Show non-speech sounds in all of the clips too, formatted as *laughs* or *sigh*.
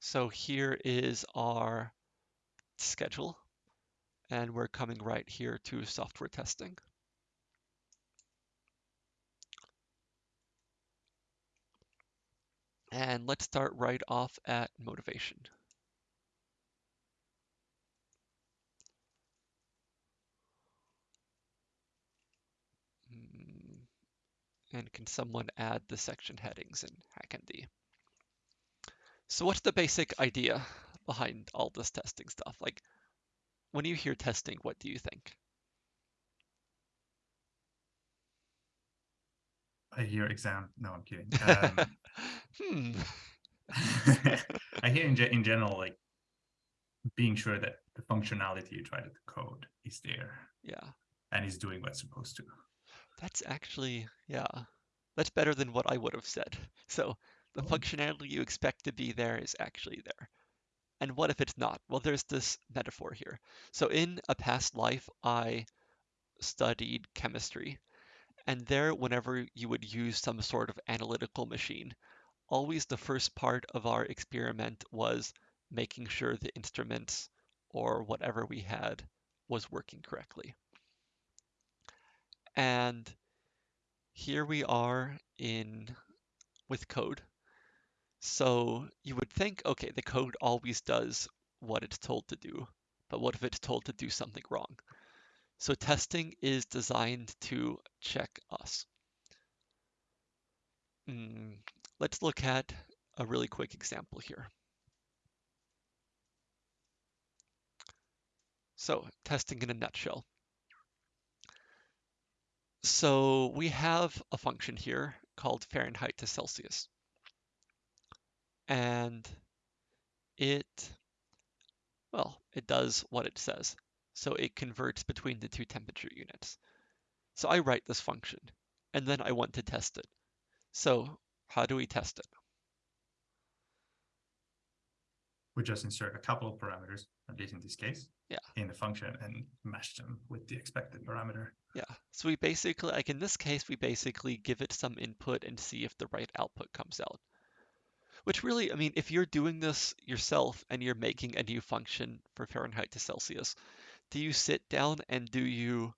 So here is our schedule, and we're coming right here to software testing. And let's start right off at motivation. Hmm. And can someone add the section headings in HackMD? So what's the basic idea behind all this testing stuff? Like, when you hear testing, what do you think? I hear exam. No, I'm kidding. *laughs* Um, hmm. *laughs* I hear in, in general, like being sure that the functionality you try to code is there. Yeah. And is doing what it's supposed to. That's actually, yeah, that's better than what I would have said. So the oh. functionality you expect to be there is actually there. And what if it's not? Well, there's this metaphor here. So in a past life, I studied chemistry. And there, whenever you would use some sort of analytical machine, always the first part of our experiment was making sure the instruments or whatever we had was working correctly. And here we are in with code. So you would think, okay, the code always does what it's told to do, but what if it's told to do something wrong? So testing is designed to check us. Mm, let's look at a really quick example here. So testing in a nutshell. So we have a function here called Fahrenheit to Celsius. And it, well, it does what it says. So it converts between the two temperature units. So I write this function, and then I want to test it. So how do we test it? We just insert a couple of parameters, at least in this case, yeah. in the function and match them with the expected parameter. Yeah, so we basically, like in this case, we basically give it some input and see if the right output comes out. Which really, I mean, if you're doing this yourself and you're making a new function for Fahrenheit to Celsius, do you sit down and do you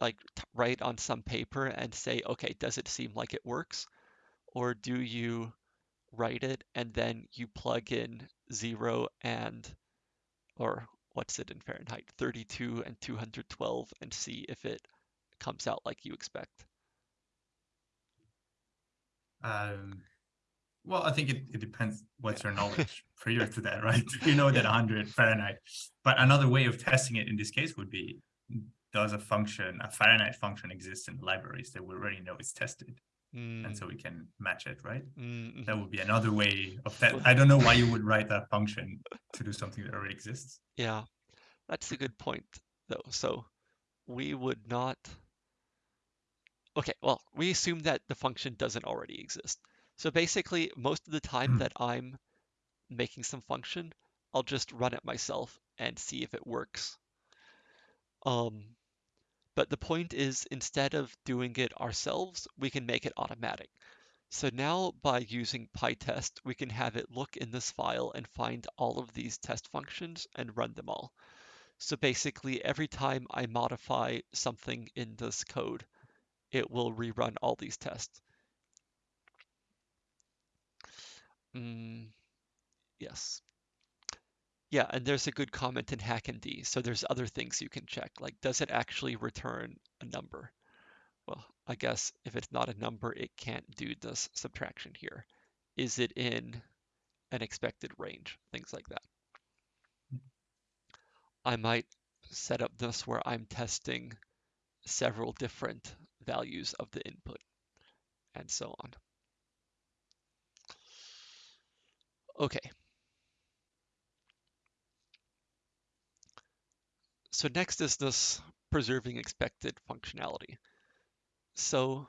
like write on some paper and say, okay, does it seem like it works? Or do you write it and then you plug in zero and, or what's it in Fahrenheit, 32 and 212 and see if it comes out like you expect? Um, well, I think it, it depends what's your knowledge *laughs* prior to that, right? *laughs* You know that 100 Fahrenheit. But another way of testing it in this case would be, does a function, a Fahrenheit function exist in libraries that we already know is tested? Mm. And so we can match it, right? Mm -hmm. That would be another way of that. *laughs* I don't know why you would write that function to do something that already exists. Yeah, that's a good point, though. So we would not... Okay, well, we assume that the function doesn't already exist. So basically, most of the time hmm. that I'm making some function, I'll just run it myself and see if it works. Um, but the point is, instead of doing it ourselves, we can make it automatic. So now by using PyTest, we can have it look in this file and find all of these test functions and run them all. So basically, every time I modify something in this code, it will rerun all these tests. Mm, yes. Yeah, and there's a good comment in HackMD. So there's other things you can check, like does it actually return a number? Well, I guess if it's not a number, it can't do this subtraction here. Is it in an expected range? Things like that. I might set up this where I'm testing several different values of the input and so on. Okay. So next is this preserving expected functionality. So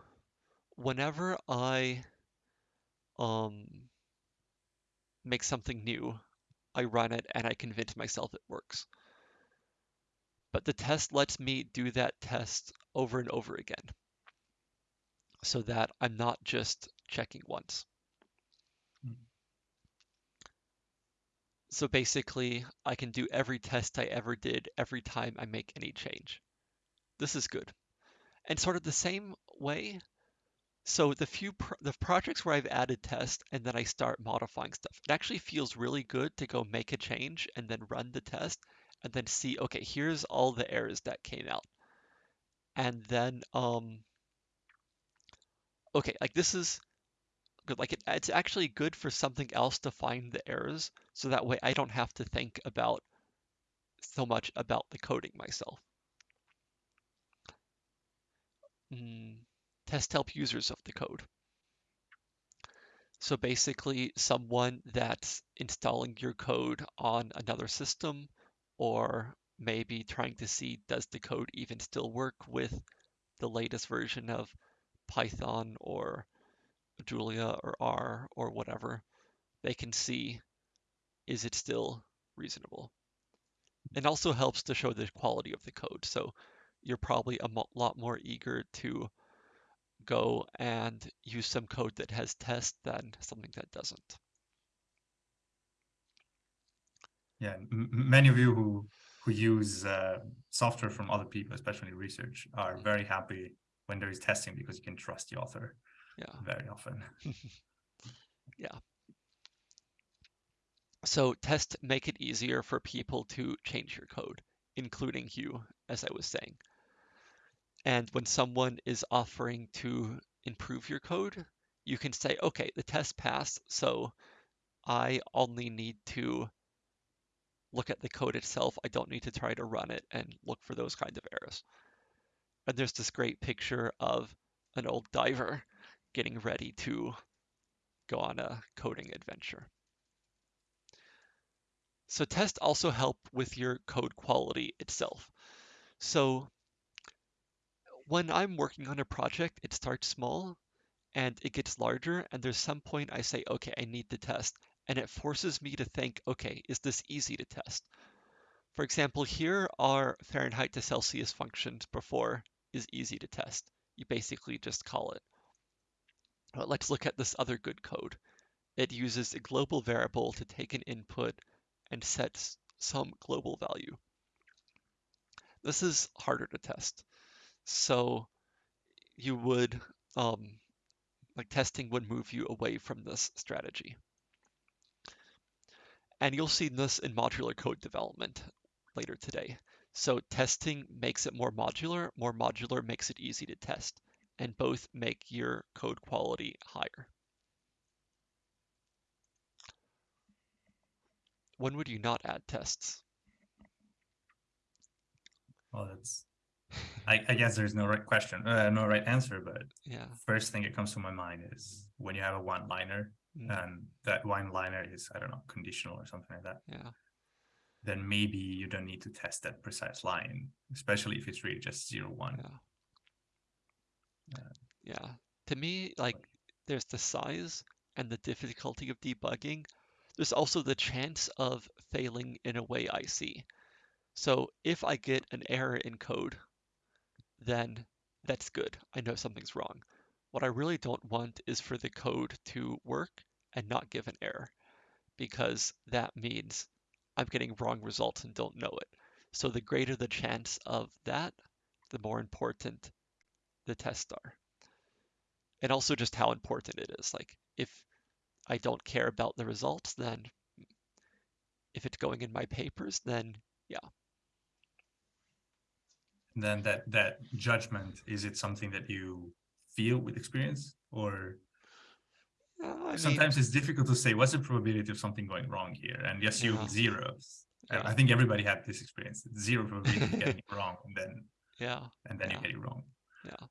whenever I um, make something new, I run it and I convince myself it works. But the test lets me do that test over and over again so that I'm not just checking once. So basically, I can do every test I ever did every time I make any change. This is good. And sort of the same way, so the few pro the projects where I've added tests and then I start modifying stuff, it actually feels really good to go make a change and then run the test and then see, okay, here's all the errors that came out. And then, um, okay, like this is good. Like it, it's actually good for something else to find the errors, so that way I don't have to think about so much about the coding myself. Mm, test help users of the code. So basically, someone that's installing your code on another system, or maybe trying to see does the code even still work with the latest version of Python or Julia or R or whatever, they can see is it still reasonable. It also helps to show the quality of the code. So you're probably a mo lot more eager to go and use some code that has tests than something that doesn't. Yeah, many of you who who use uh, software from other people, especially research, are very happy when there is testing because you can trust the author yeah. very often. *laughs* *laughs* Yeah. So tests make it easier for people to change your code including you as i was saying. And when someone is offering to improve your code you can say okay the test passed so i only need to look at the code itself. I don't need to try to run it and look for those kinds of errors. And there's this great picture of an old diver getting ready to go on a coding adventure. So tests also help with your code quality itself. So when I'm working on a project, it starts small and it gets larger. And there's some point I say, okay, I need to test. And it forces me to think, okay, is this easy to test? For example, here are Fahrenheit to Celsius functions before is easy to test. You basically just call it. But let's look at this other good code. It uses a global variable to take an input and sets some global value. This is harder to test. So you would, um, like testing would move you away from this strategy. And you'll see this in modular code development later today. So testing makes it more modular, more modular makes it easy to test and both make your code quality higher. When would you not add tests? Well, that's, I, I guess there's no right question, uh, no right answer, but yeah. first thing that comes to my mind is when you have a one-liner mm. and that one-liner is, I don't know, conditional or something like that. Yeah. Then maybe you don't need to test that precise line, especially if it's really just zero one. Yeah. Yeah. To me, like there's the size and the difficulty of debugging. There's also the chance of failing in a way I see. So if I get an error in code, then that's good. I know something's wrong. What I really don't want is for the code to work and not give an error because that means I'm getting wrong results and don't know it. So the greater the chance of that, the more important the tests are. And also just how important it is. Like if I don't care about the results, then if it's going in my papers, then yeah. And then that that judgment is it something that you feel with experience or uh, sometimes mean, it's difficult to say what's the probability of something going wrong here and yes you yeah. zeros yeah. i think everybody had this experience zero probability of *laughs* getting it wrong and then yeah and then yeah. you get it wrong yeah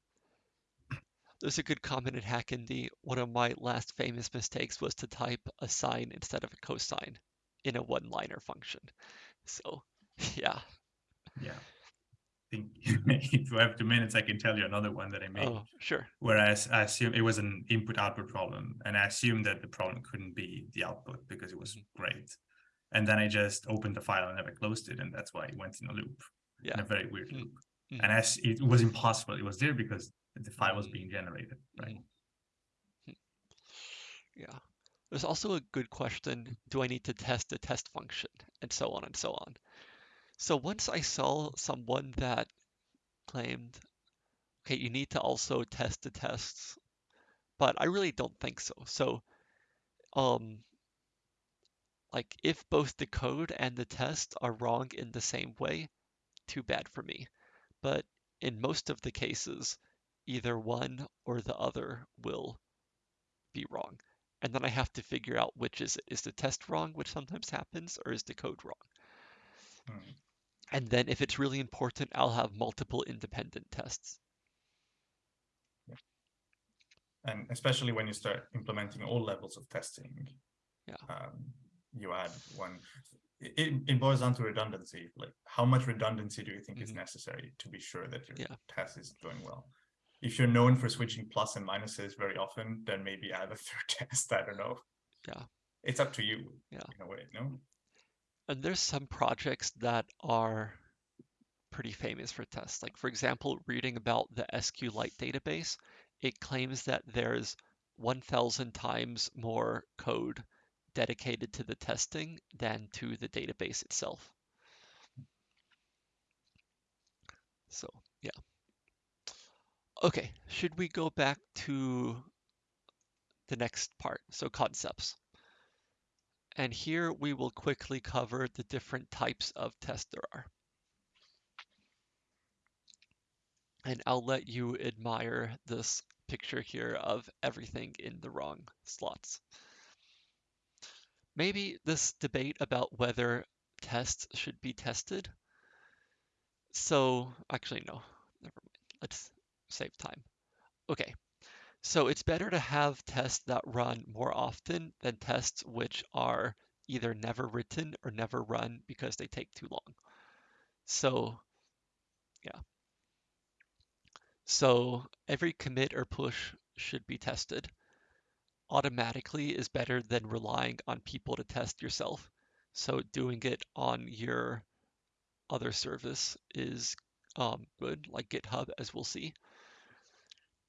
there's a good comment in HackMD. One of my last famous mistakes was to type a sine instead of a cosine in a one-liner function. So, *laughs* yeah. Yeah. I think *laughs* if you have two minutes, I can tell you another one that I made. Oh, sure. Whereas I assume it was an input-output problem, and I assumed that the problem couldn't be the output because it was mm-hmm. great. And then I just opened the file and never closed it, and that's why it went in a loop, yeah. in a very weird Mm. loop. Mm. And as it was impossible, it was there because the file was being generated, right? Yeah. There's also a good question, do I need to test the test function? And so on and so on. So once I saw someone that claimed, okay, you need to also test the tests, but I really don't think so. So, um, like if both the code and the test are wrong in the same way, too bad for me. But in most of the cases, either one or the other will be wrong. And then I have to figure out which is it. Is the test wrong, which sometimes happens, or is the code wrong? Hmm. And then if it's really important, I'll have multiple independent tests. And especially when you start implementing all levels of testing, Yeah. um, you add one. It, it boils down to redundancy. Like, how much redundancy do you think is Mhm. necessary to be sure that your Yeah. test is going well? If you're known for switching plus and minuses very often, then maybe add a *laughs* third test. I don't know. Yeah. It's up to you. Yeah. In a way, no. And there's some projects that are pretty famous for tests. Like, for example, reading about the SQLite database, it claims that there's 1,000 times more code dedicated to the testing than to the database itself. So, yeah. Okay, should we go back to the next part? So, concepts. And here we will quickly cover the different types of tests there are. And I'll let you admire this picture here of everything in the wrong slots. Maybe this debate about whether tests should be tested. So, actually, no, never mind. Let's save time. Okay, so it's better to have tests that run more often than tests which are either never written or never run because they take too long. So, yeah. So every commit or push should be tested. Automatically is better than relying on people to test yourself. So doing it on your other service is um, good, like GitHub, as we'll see.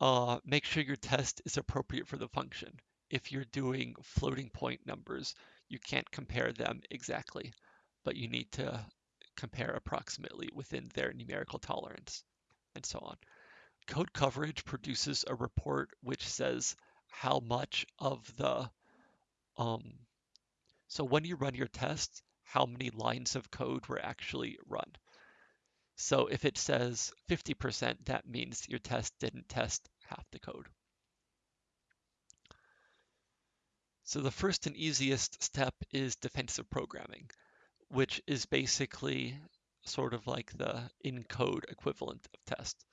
Uh, make sure your test is appropriate for the function. If you're doing floating point numbers, you can't compare them exactly, but you need to compare approximately within their numerical tolerance, and so on. Code coverage produces a report which says how much of the, um, so when you run your test, how many lines of code were actually run. So if it says 50%, that means your test didn't test half the code. So the first and easiest step is defensive programming, which is basically sort of like the in-code equivalent of test.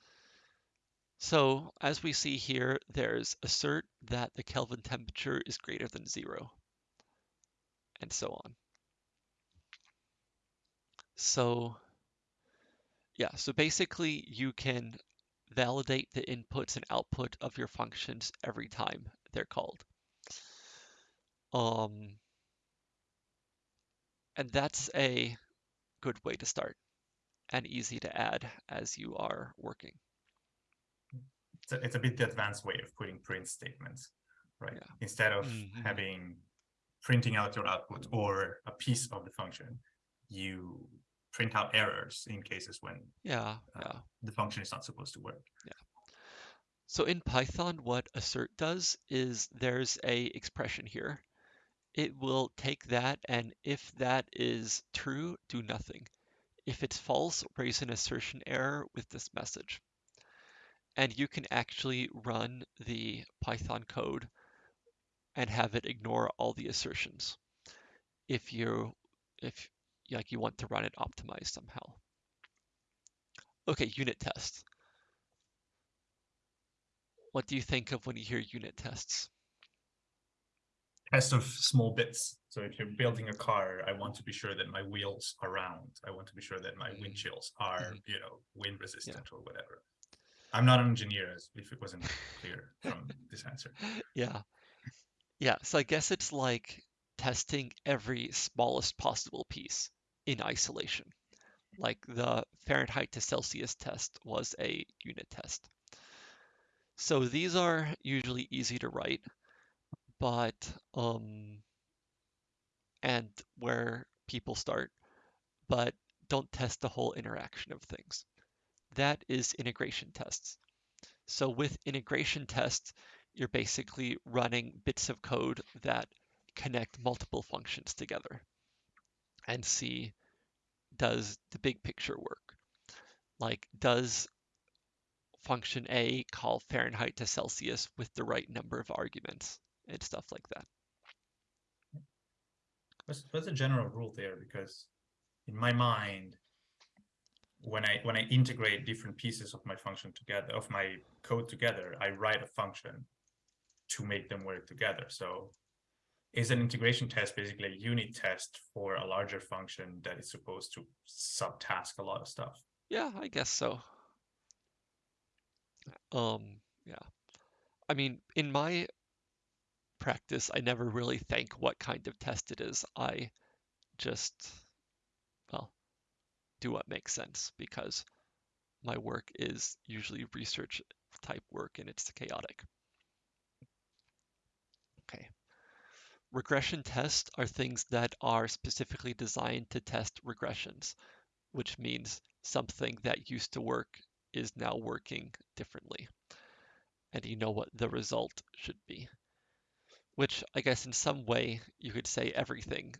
So as we see here, there's assert that the Kelvin temperature is greater than zero, and so on. So yeah, so basically you can validate the inputs and output of your functions every time they're called. Um, and that's a good way to start and easy to add as you are working. It's a, it's a bit the advanced way of putting print statements, right? Yeah. Instead of Mhm. having printing out your output or a piece of the function, you print out errors in cases when Yeah, uh, yeah. the function is not supposed to work. Yeah. So in Python, what assert does is there's a expression here. It will take that and if that is true, do nothing. If it's false, raise an assertion error with this message. And you can actually run the Python code and have it ignore all the assertions if you if like you want to run it optimized somehow. Okay, unit test. What do you think of when you hear unit tests? Test of small bits. So if you're building a car, I want to be sure that my wheels are round. I want to be sure that my Mhm. windshields are, Mhm. you know, wind resistant or whatever. I'm not an engineer, as if it wasn't clear from this answer. *laughs* Yeah. Yeah, so I guess it's like testing every smallest possible piece in isolation. Like the Fahrenheit to Celsius test was a unit test. So these are usually easy to write, but um, and where people start, but don't test the whole interaction of things. That is integration tests. So with integration tests, you're basically running bits of code that connect multiple functions together and see does the big picture work? Like, does function A call Fahrenheit to Celsius with the right number of arguments and stuff like that? What's, what's the general rule there? Because in my mind, when I when I integrate different pieces of my function together, of my code together, I write a function to make them work together. So is an integration test basically a unit test for a larger function that is supposed to subtask a lot of stuff? Yeah, I guess so. Um, yeah. I mean, in my practice, I never really think what kind of test it is. I just, do what makes sense because my work is usually research type work and it's chaotic. Okay. Regression tests are things that are specifically designed to test regressions, which means something that used to work is now working differently. And you know what the result should be. Which I guess in some way you could say everything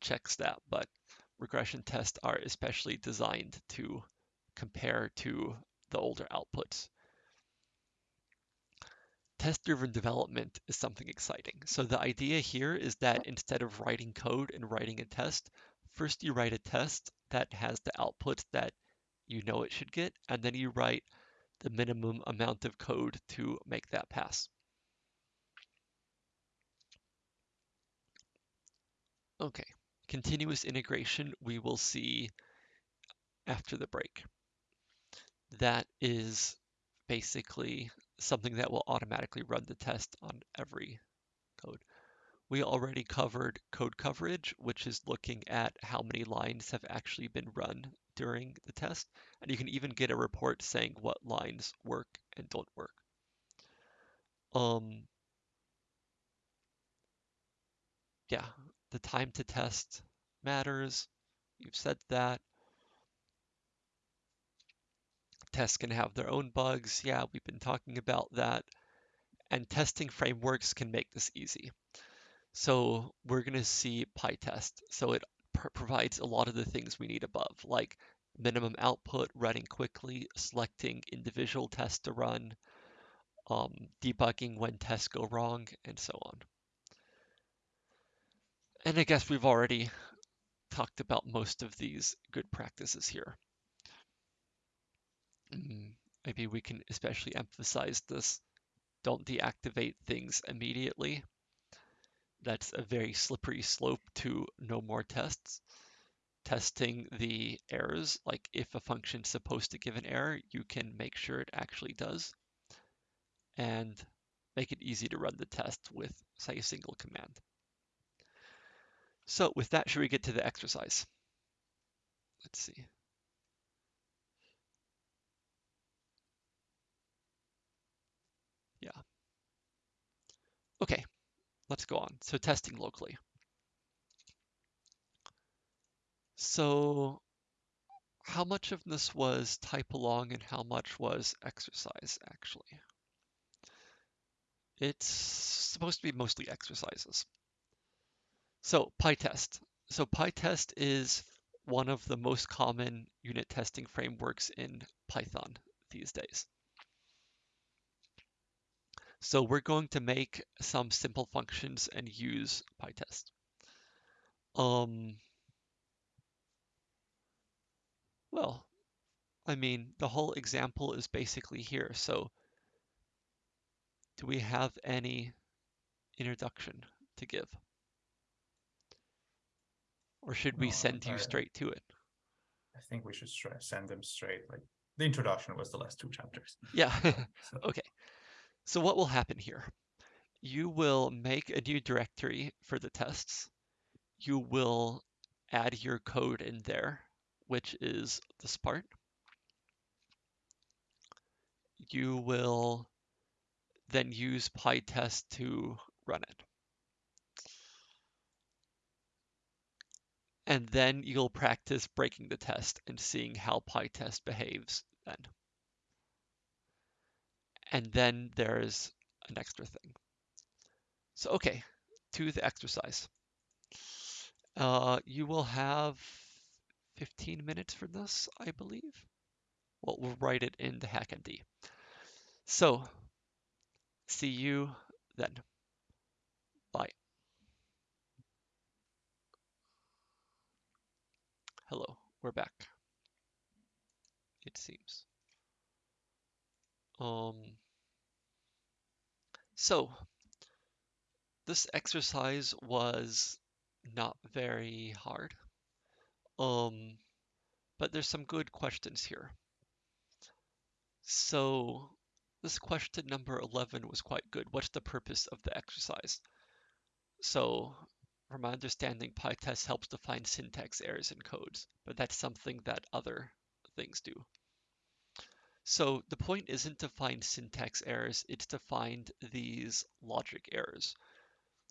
checks that, but regression tests are especially designed to compare to the older outputs test-driven development is something exciting. So the idea here is that instead of writing code and writing a test, first you write a test that has the outputs that you know it should get, and then you write the minimum amount of code to make that pass. Okay, continuous integration we will see after the break. That is basically something that will automatically run the test on every code. We already covered code coverage, which is looking at how many lines have actually been run during the test. And you can even get a report saying what lines work and don't work. Um, yeah, the time to test matters. You've said that. Tests can have their own bugs. Yeah, we've been talking about that. And testing frameworks can make this easy. So we're going to see PyTest. So it pr provides a lot of the things we need above, like minimum output, running quickly, selecting individual tests to run, um, debugging when tests go wrong, and so on. And I guess we've already talked about most of these good practices here. Maybe we can especially emphasize this. Don't deactivate things immediately. That's a very slippery slope to no more tests. Testing the errors, like if a function's supposed to give an error, you can make sure it actually does. And make it easy to run the test with, say, a single command. So with that, should we get to the exercise? Let's see. Yeah. Okay, let's go on. So testing locally. So how much of this was type along and how much was exercise actually? It's supposed to be mostly exercises. So PyTest. So PyTest is one of the most common unit testing frameworks in Python these days. So we're going to make some simple functions and use PyTest. Um, well, I mean, the whole example is basically here. So do we have any introduction to give? Or should we send you straight to it? I think we should send them straight. Like the introduction was the last two chapters. Yeah. *laughs* so. okay. So what will happen here? You will make a new directory for the tests. You will add your code in there, which is this part. You will then use PyTest to run it. And then you'll practice breaking the test and seeing how PyTest behaves then. And then there's an extra thing. So, okay, to the exercise. Uh, you will have 15 minutes for this, I believe. Well, we'll write it in the HackMD. So, see you then. Bye. Hello, we're back. It seems. Um, so, this exercise was not very hard. Um, but there's some good questions here. So this question number 11 was quite good. What's the purpose of the exercise? So from my understanding, PyTest helps to find syntax errors in codes, but that's something that other things do. So the point isn't to find syntax errors, it's to find these logic errors.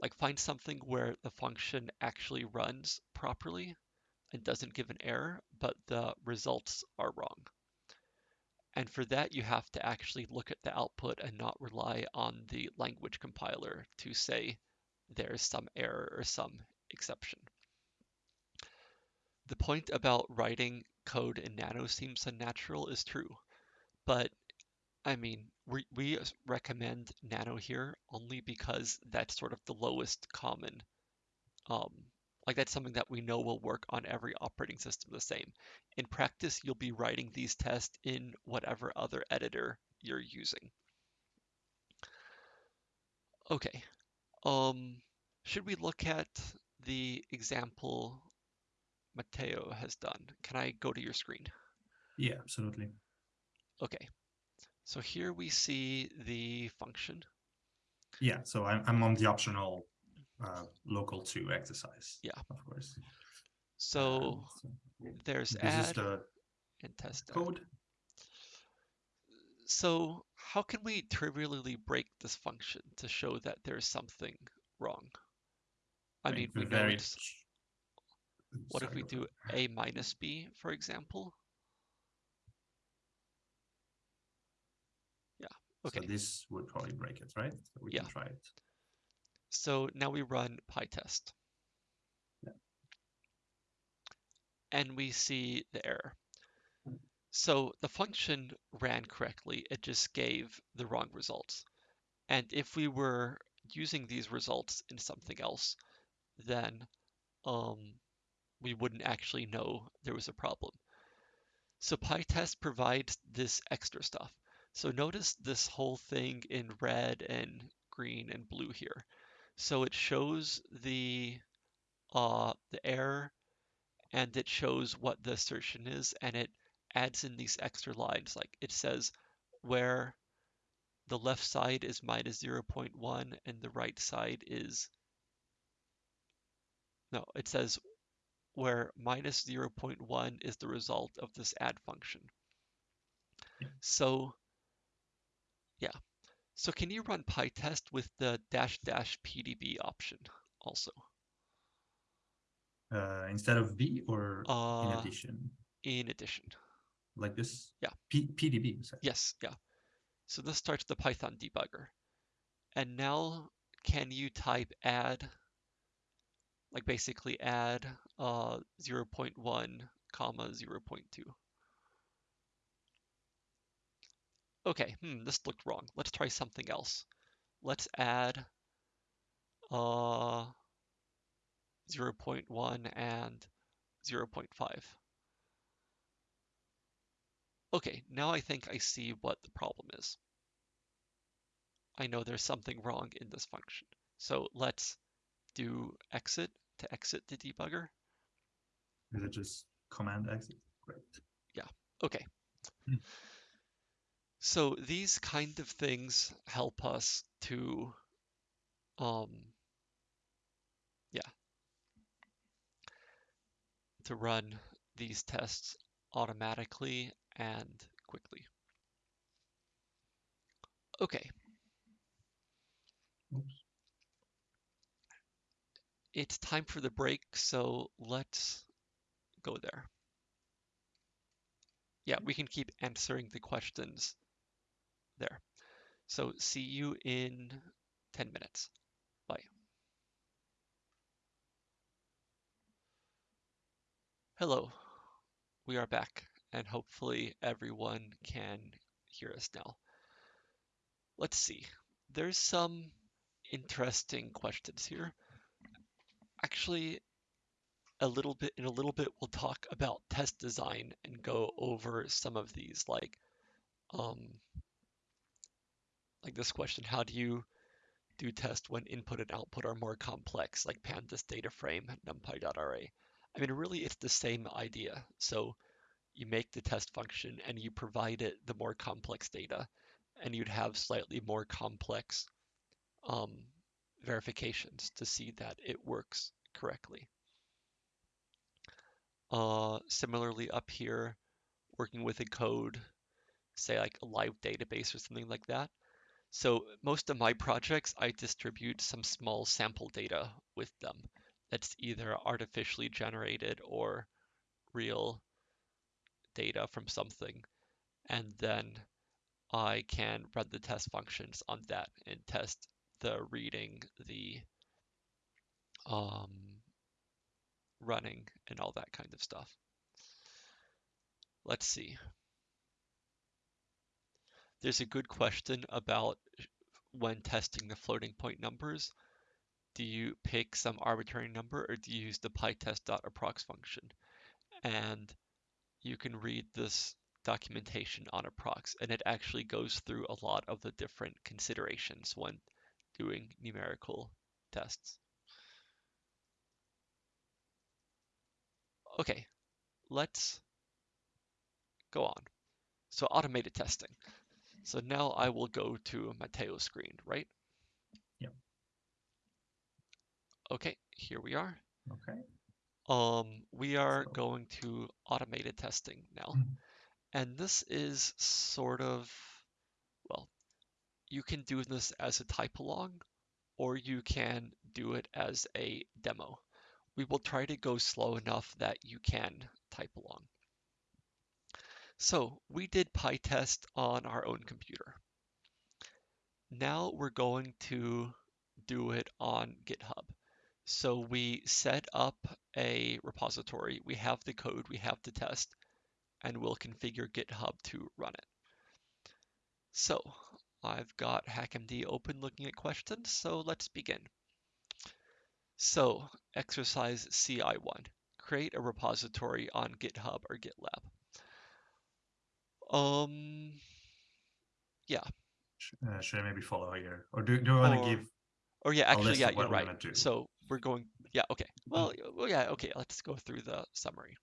Like find something where the function actually runs properly and doesn't give an error, but the results are wrong. And for that, you have to actually look at the output and not rely on the language compiler to say there's some error or some exception. The point about writing code in Nano seems unnatural is true, but I mean, we, we recommend Nano here only because that's sort of the lowest common um, like that's something that we know will work on every operating system the same. In practice, you'll be writing these tests in whatever other editor you're using. Okay, um, should we look at the example Mateo has done? Can I go to your screen? Yeah, absolutely. Okay, so here we see the function. Yeah, so I'm, I'm on the optional uh, local to exercise. Yeah. of course. So so there's this add is the and test add. So how can we trivially break this function to show that there's something wrong? I mean, we know what if we do a minus b, for example? Yeah, So okay. this would probably break it, right? So we Yeah. can try it. So now we run PyTest. Yeah. And we see the error. So the function ran correctly, it just gave the wrong results. And if we were using these results in something else, then um, we wouldn't actually know there was a problem. So PyTest provides this extra stuff. So notice this whole thing in red and green and blue here. So it shows the uh, the error and it shows what the assertion is and it adds in these extra lines like it says where the left side is minus 0.1 and the right side is no it says where minus 0.1 is the result of this add function. So yeah. So can you run pytest with the dash dash pdb option also? Uh, instead of B or in uh addition, in addition like this? Yeah. P PDB. said. Yes, yeah. So this starts the Python debugger. And now can you type add, like basically add uh, 0.1 comma 0.2. Okay, hmm, this looked wrong. Let's try something else. Let's add uh, 0.1 and 0.5. Okay, now I think I see what the problem is. I know there's something wrong in this function. So let's do exit to exit the debugger. Is it just command exit? Great. Yeah, okay. Hmm. So these kind of things help us to, um, yeah, to run these tests automatically and quickly. Okay. Oops. it's time for the break, so let's go there. Yeah, we can keep answering the questions there. So see you in 10 minutes. Bye. Hello, we are back and hopefully everyone can hear us now. Let's see. There's some interesting questions here. Actually, a little bit in a little bit we'll talk about test design and go over some of these like um like this question how do you do test when input and output are more complex like pandas data frame numpy.ra i mean really it's the same idea so you make the test function and you provide it the more complex data and you'd have slightly more complex um, verifications to see that it works correctly uh, similarly up here, working with a code, say like a live database or something like that. So most of my projects, I distribute some small sample data with them that's either artificially generated or real data from something. And then I can run the test functions on that and test the reading, the um, running and all that kind of stuff. Let's see. There's a good question about when testing the floating point numbers. Do you pick some arbitrary number or do you use the pytest.approx function? And you can read this documentation on approx and it actually goes through a lot of the different considerations when doing numerical tests. Okay, let's go on. So automated testing. So now I will go to Mateo screen, right? Yep. Okay, here we are. Okay. Um, we are going to automated testing now. Mhm. And this is sort of, well, you can do this as a type along, or you can do it as a demo we will try to go slow enough that you can type along. So we did PyTest on our own computer. Now we're going to do it on GitHub. So we set up a repository, we have the code, we have the test, and we'll configure GitHub to run it. So I've got HackMD open looking at questions, so let's begin. So exercise CI1, create a repository on GitHub or GitLab. Um, yeah. Uh, should I maybe follow here, or do do I want to give? Or yeah, actually, yeah, you're right. So we're going, yeah, okay. Well, well, yeah, okay, let's go through the summary.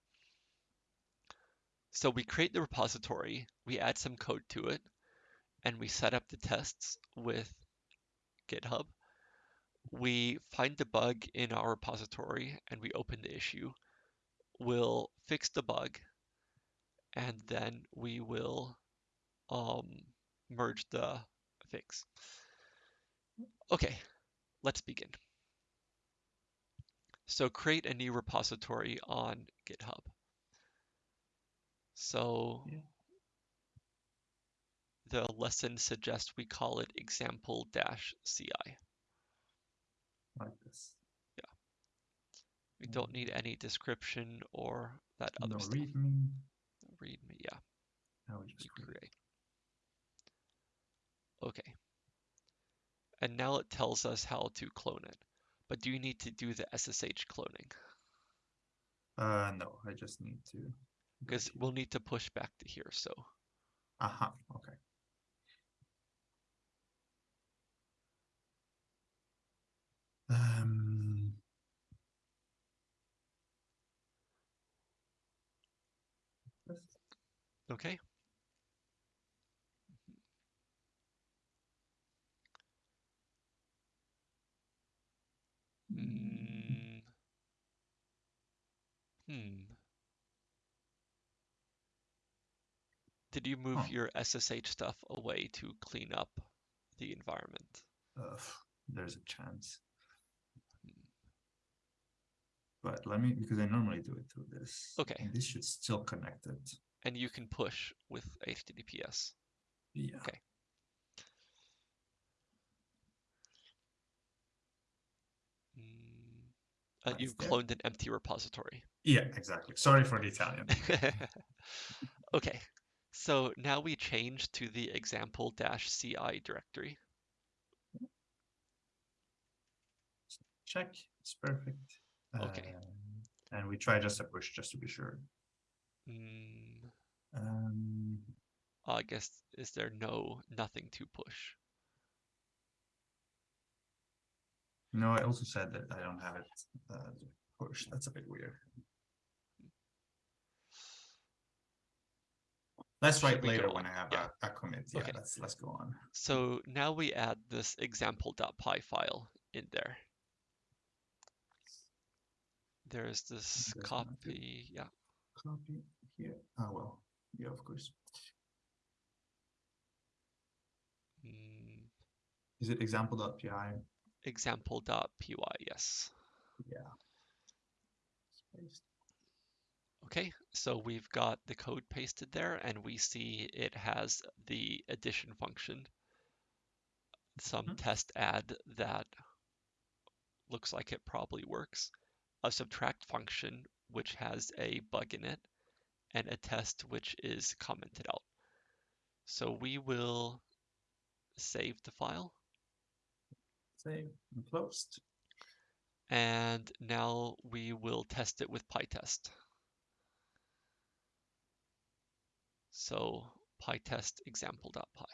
So we create the repository, we add some code to it, and we set up the tests with GitHub. We find the bug in our repository and we open the issue. We'll fix the bug and then we will um, merge the fix. Okay, let's begin. So create a new repository on GitHub. So Yeah. the lesson suggests we call it example-ci. like this. Yeah. We don't need any description or that other No stuff. readme. Read me, yeah, Now we we just create. create. Okay. And now it tells us how to clone it. But do you need to do the SSH cloning? Uh, no, I just need to. Because we'll need to push back to here, so. Aha. Okay. Um. Okay. Mm. Hmm. Did you move Huh. your SSH stuff away to clean up the environment? Uh, there's a chance. But let me, because I normally do it through this. Okay. and This should still connect it. And you can push with HTTPS. Yeah. Okay. Uh, you've cloned an empty repository. Yeah, exactly. Sorry for the Italian. *laughs* okay, so now we change to the example ci directory. Check. It's perfect. Okay. Um, and we try just a push just to be sure. Mm, Um, I guess is there no nothing to push? No, I also said that I don't have it uh, push. That's a bit weird. Let's write later when I have Yeah. a, a commit. Yeah, Okay. let's let's go on. So now we add this example.py file in there. There's this matter. copy, yeah. Copy here. Oh well, yeah, of course. Mm, Is it example.py? example.py, yes. Yeah. Okay, so we've got the code pasted there and we see it has the addition function, some Mhm. test add that looks like it probably works, a subtract function which has a bug in it, and a test which is commented out. So we will save the file Save and closed. and now we will test it with PyTest. So PyTest example.py.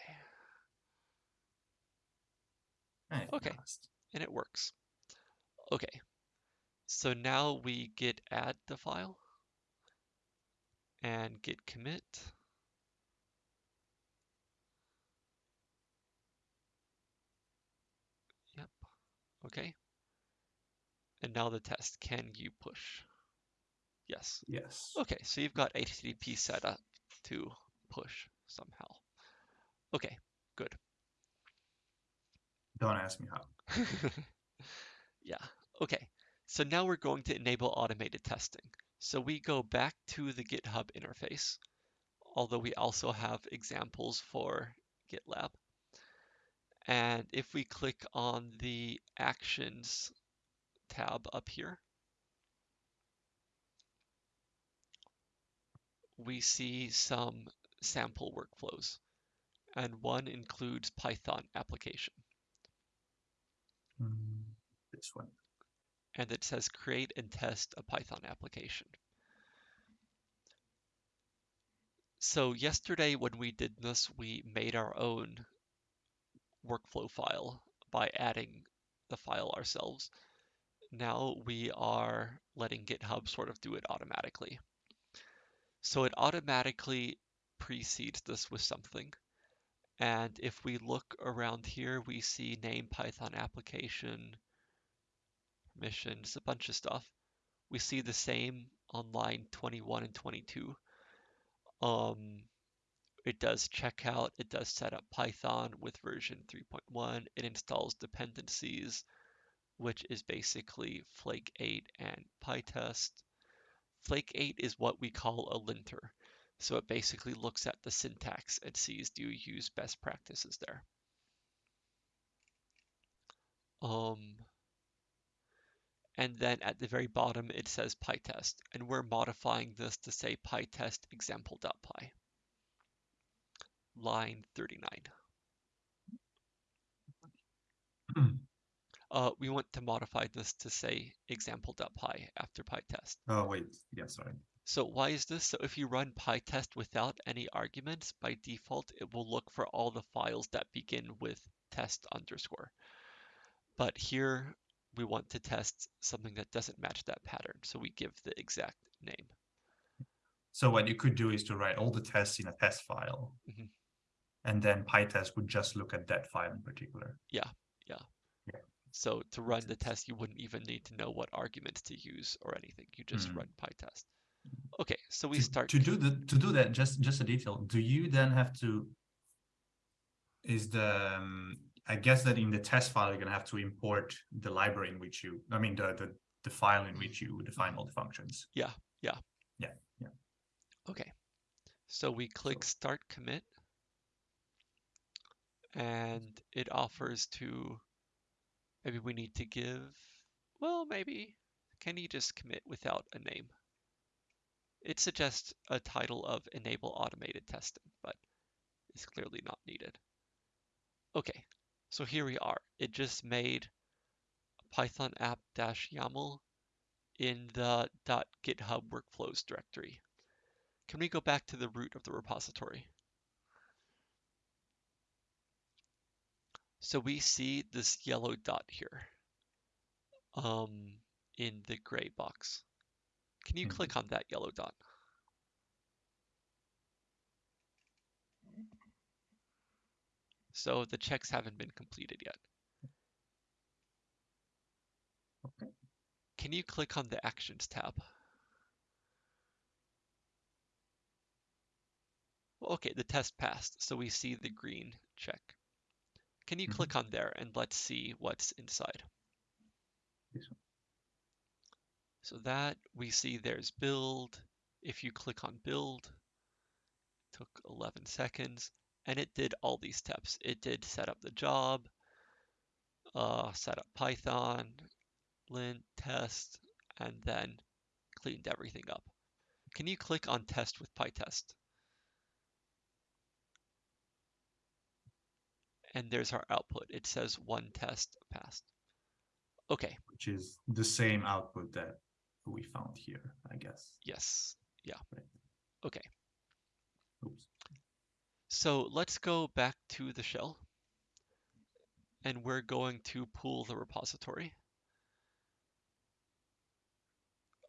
Okay. and it works. Okay, so now we git add the file and git commit. Okay. And now the test, can you push? Yes. Yes. Okay, so you've got HTTP set up to push somehow. Okay, good. Don't ask me how. *laughs* yeah, okay. So now we're going to enable automated testing. So we go back to the GitHub interface, although we also have examples for GitLab. And if we click on the Actions tab up here, we see some sample workflows, and one includes Python application. Mm, This one. and it says create and test a Python application. So yesterday when we did this, we made our own workflow file by adding the file ourselves. Now we are letting GitHub sort of do it automatically. So it automatically precedes this with something. And if we look around here, we see name Python application, permissions, a bunch of stuff. We see the same on line 21 and 22. Um, it does checkout, it does set up Python with version 3.1, it installs dependencies, which is basically Flake 8 and PyTest. Flake 8 is what we call a linter. So it basically looks at the syntax and sees do you use best practices there. Um, and then at the very bottom it says PyTest, and we're modifying this to say PyTest example.py. Line 39. Uh, we want to modify this to say example.py after PyTest. Oh wait, yeah, sorry. So why is this? So if you run PyTest without any arguments, by default, it will look for all the files that begin with test underscore. But here we want to test something that doesn't match that pattern. So we give the exact name. So what you could do is to write all the tests in a test file. Mhm. And then PyTest would just look at that file in particular. Yeah, yeah. yeah. So to run the test, you wouldn't even need to know what arguments to use or anything. You just Mhm. run PyTest. Okay, so we to, start to do the to do that just just a detail do you then have to is the um, i guess that in the test file you're gonna have to import the library in which you i mean the the, the file in which you define all the functions. Yeah, yeah. Yeah, yeah. Okay. So we click So- start commit and it offers to maybe we need to give well maybe. Can you just commit without a name? It suggests a title of enable automated testing but it's clearly not needed. Okay so here we are. It just made python app dash yaml in the .github workflows directory. Can we go back to the root of the repository So we see this yellow dot here um, in the gray box. Can you Mhm. click on that yellow dot? So the checks haven't been completed yet. Okay. Can you click on the Actions tab? Well, okay, the test passed, so we see the green check. Can you Mhm. click on there and let's see what's inside? So that we see there's build. If you click on build, took 11 seconds and it did all these steps. It did set up the job, uh, set up Python, lint, test, and then cleaned everything up. Can you click on test with PyTest? And there's our output. It says one test passed. Okay, which is the same output that we found here, I guess. yes. Right. Okay. Oops. So let's go back to the shell and we're going to pull the repository.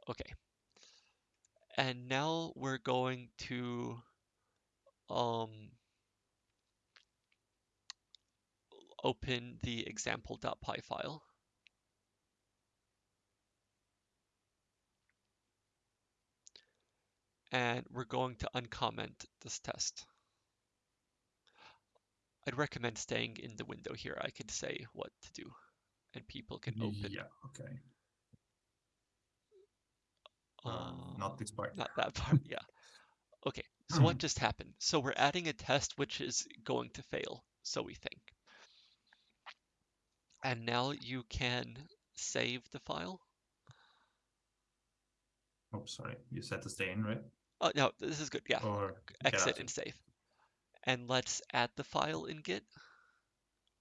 Okay. And now we're going to um, open the example.py file. And we're going to uncomment this test. I'd recommend staying in the window here. I could say what to do and people can open. Yeah, okay. Uh, Um, not this part. not that part, yeah. Okay, so what *laughs* just happened? So we're adding a test which is going to fail, so we think. And now you can save the file. Oh, sorry. You said to stay in, right? Oh, no, this is good, yeah. Or Exit and save. And let's add the file in Git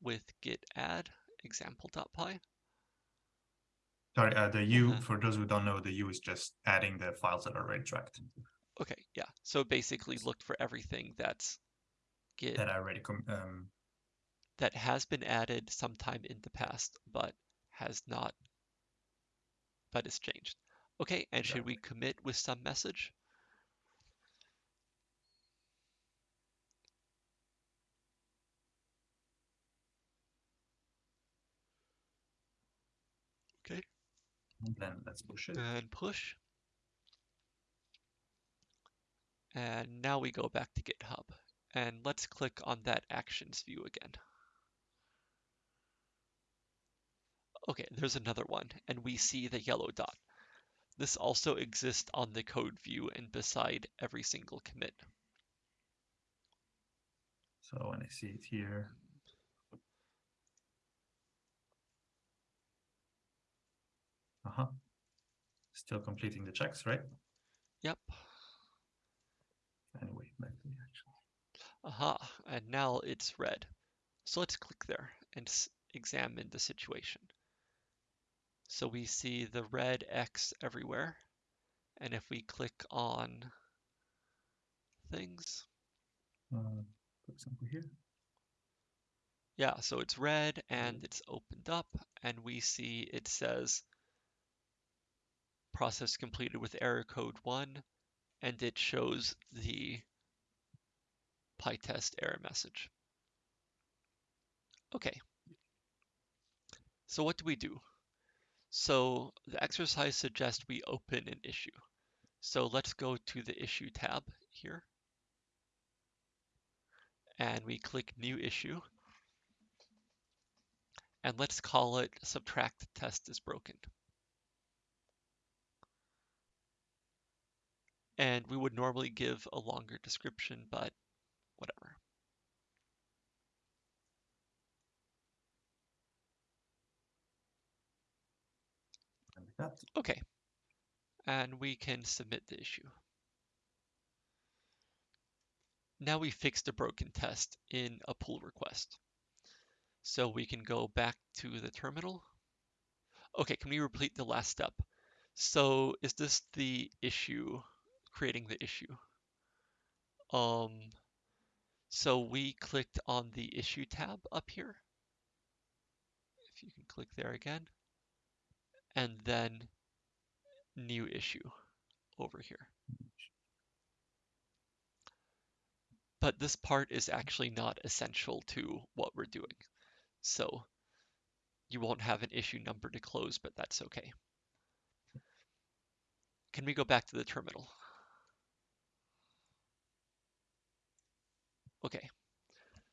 with git add example.py. Sorry, uh, the U, Uh-huh. for those who don't know, the U is just adding the files that are already tracked Okay, yeah. So basically looked for everything that's Git that are already um, that has been added sometime in the past, but has not, but is changed. Okay, and should we commit with some message? Okay, then let's push it. and push. And now we go back to GitHub and let's click on that actions view again. Okay, there's another one and we see the yellow dot. This also exists on the code view and beside every single commit. So when I see it here, uh-huh. Still completing the checks, right? Yep. Anyway, back to the action. Aha, and now it's red. So let's click there and s- examine the situation. So we see the red X everywhere. And if we click on things, Uh, for example, here. yeah, so it's red and it's opened up and we see it says process completed with error code one and it shows the PyTest error message. Okay. So what do we do? So the exercise suggests we open an issue. So let's go to the issue tab here. And we click new issue. And let's call it subtract test is broken. And we would normally give a longer description, but that, Okay. And we can submit the issue. Now we fixed a broken test in a pull request. So we can go back to the terminal. Okay, can we repeat the last step? So is this the issue, creating the issue? Um, so we clicked on the issue tab up here. If you can click there again. And then new issue over here. But this part is actually not essential to what we're doing. So you won't have an issue number to close, but that's okay. Can we go back to the terminal? Okay.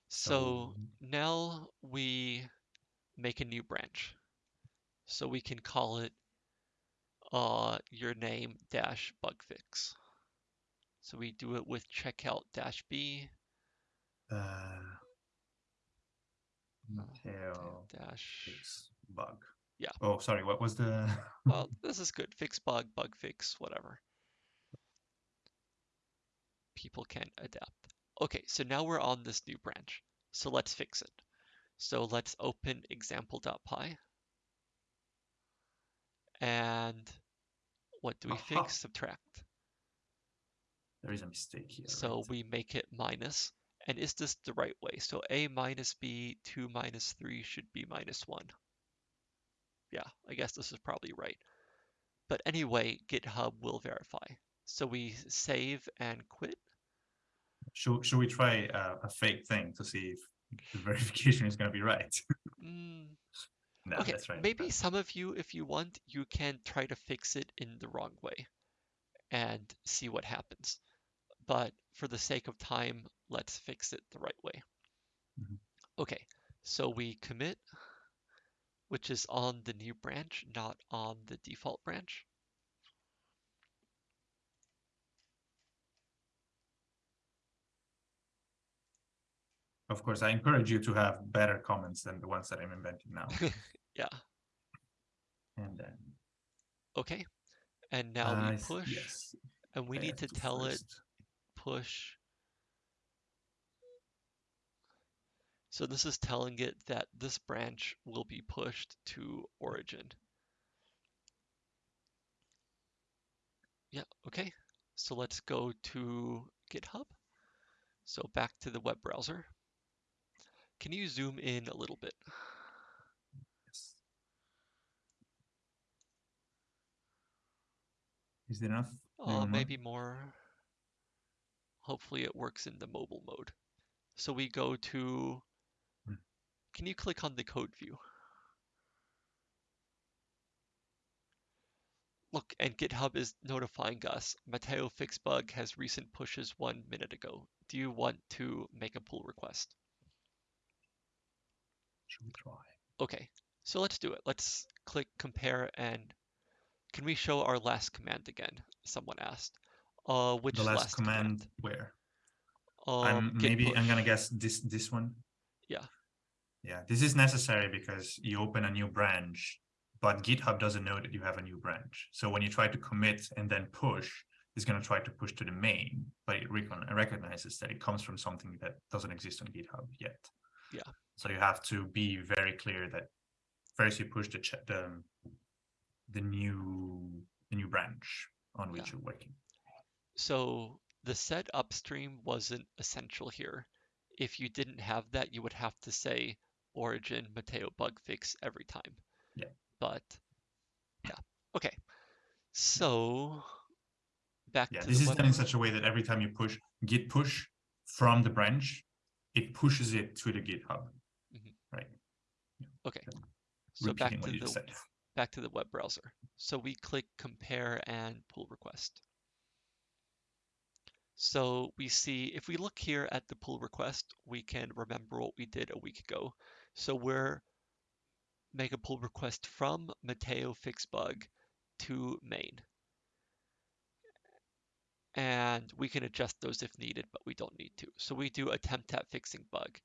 So So now we make a new branch. So we can call it uh, your name dash bug fix. So we do it with checkout dash B uh, Mateo dash. fix bug. Yeah. Oh, sorry. What was the? *laughs* Well, this is good. Fix bug, bug fix, whatever. People can adapt. Okay, so now we're on this new branch. So let's fix it. So let's open example.py. And what do we Aha. fix? Subtract. there is a mistake here. So right? we make it minus. And is this the right way? So a minus b, 2 minus 3 should be minus 1. Yeah, I guess this is probably right. But anyway, GitHub will verify. So we save and quit. should should we try uh, a fake thing to see if the *laughs* verification is going to be right? Mm, no, okay, that's right. maybe some of you, if you want, you can try to fix it in the wrong way and see what happens. But for the sake of time, let's fix it the right way. Mhm. Okay, so we commit, which is on the new branch, not on the default branch. Of course, I encourage you to have better comments than the ones that I'm inventing now. *laughs* Yeah, and then okay. And now I we push, Yes, and we I need to have tell it push. So this is telling it that this branch will be pushed to origin. Yeah, okay. So let's go to GitHub. So back to the web browser. Can you zoom in a little bit? Yes. Is there enough? Maybe Uh, more? maybe more. Hopefully it works in the mobile mode. So we go to, Hmm. can you click on the code view? Look, and GitHub is notifying us. Mateo Fixbug has recent pushes one minute ago. Do you want to make a pull request? Should we try? Okay, so let's do it. Let's click compare and can we show our last command again? Someone asked. Uh, which the last, command, where? Um, I'm maybe I'm gonna guess this this one. Yeah. Yeah, this is necessary because you open a new branch, but GitHub doesn't know that you have a new branch. So when you try to commit and then push, it's gonna try to push to the main, but it recognizes that it comes from something that doesn't exist on GitHub yet. Yeah. So you have to be very clear that first you push the ch- the the new the new branch on which Yeah. you're working. So the set upstream wasn't essential here. If you didn't have that, you would have to say origin Mateo bug fix every time. Yeah. But yeah, okay. So back Yeah, to this is done in such a way that every time you push git push from the branch, it pushes it to the GitHub. Mhm. Right. Okay. So back to the said. back to the web browser. So we click compare and pull request. So we see if we look here at the pull request, we can remember what we did a week ago. So we're make a pull request from Mateo Fixbug to main. And we can adjust those if needed, but we don't need to. So we do attempt at fixing bug.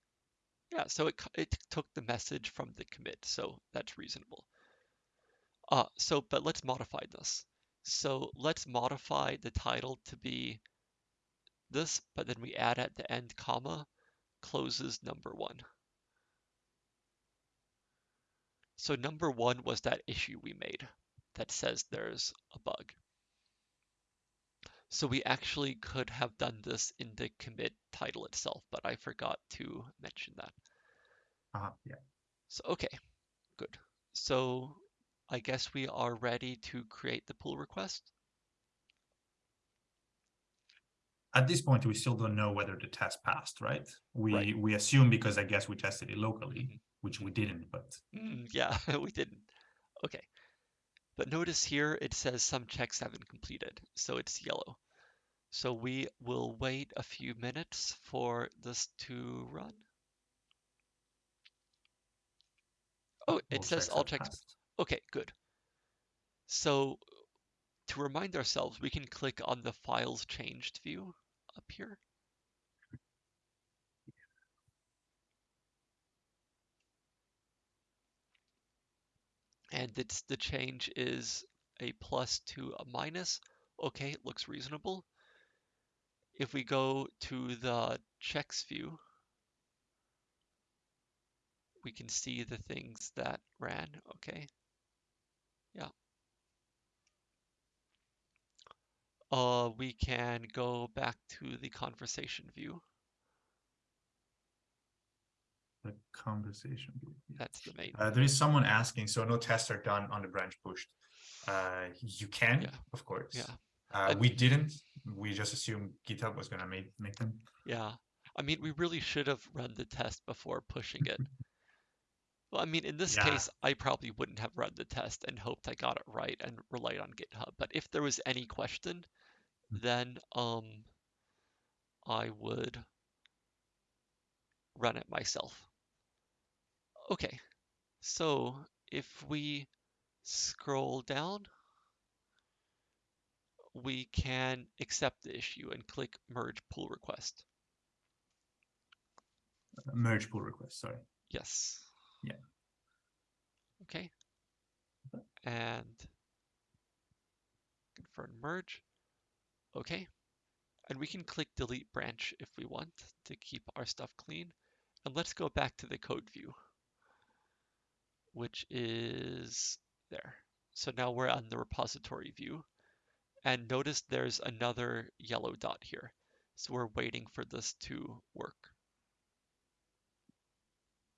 Yeah, so it, it took the message from the commit, so that's reasonable. Uh, so, but let's modify this. So let's modify the title to be this, but then we add at the end comma, closes number one. So number one was that issue we made that says there's a bug. So we actually could have done this in the commit title itself, but I forgot to mention that. Uh, yeah. So, okay, good. So I guess we are ready to create the pull request. At this point, we still don't know whether the test passed, right? We Right. we assume because I guess we tested it locally, Mhm. which we didn't, but Mm, yeah, *laughs* we didn't. Okay. But notice here it says some checks haven't completed, so it's yellow. So we will wait a few minutes for this to run. Oh, it all says all checks. passed. Okay, good. So to remind ourselves, we can click on the files changed view up here. And it's the change is a plus to a minus. Okay, it looks reasonable. If we go to the checks view, we can see the things that ran. Okay. Yeah. Uh, we can go back to the conversation view. The conversation. That's the main. Uh, there is someone asking, so no tests are done on the branch pushed. Uh, you can, Yeah. of course. Yeah. Uh, we didn't. We just assumed GitHub was gonna make make them. Yeah. I mean, we really should have run the test before pushing it. *laughs* Well, I mean, in this Yeah. case, I probably wouldn't have run the test and hoped I got it right and relied on GitHub. But if there was any question, Mm. then um, I would run it myself. Okay, so if we scroll down, we can accept the issue and click merge pull request. Uh, merge pull request. Sorry. Yes. Yeah. Okay. And confirm merge. Okay. And we can click delete branch if we want to keep our stuff clean. And let's go back to the code view, which is there. So now we're on the repository view. And notice there's another yellow dot here. So we're waiting for this to work.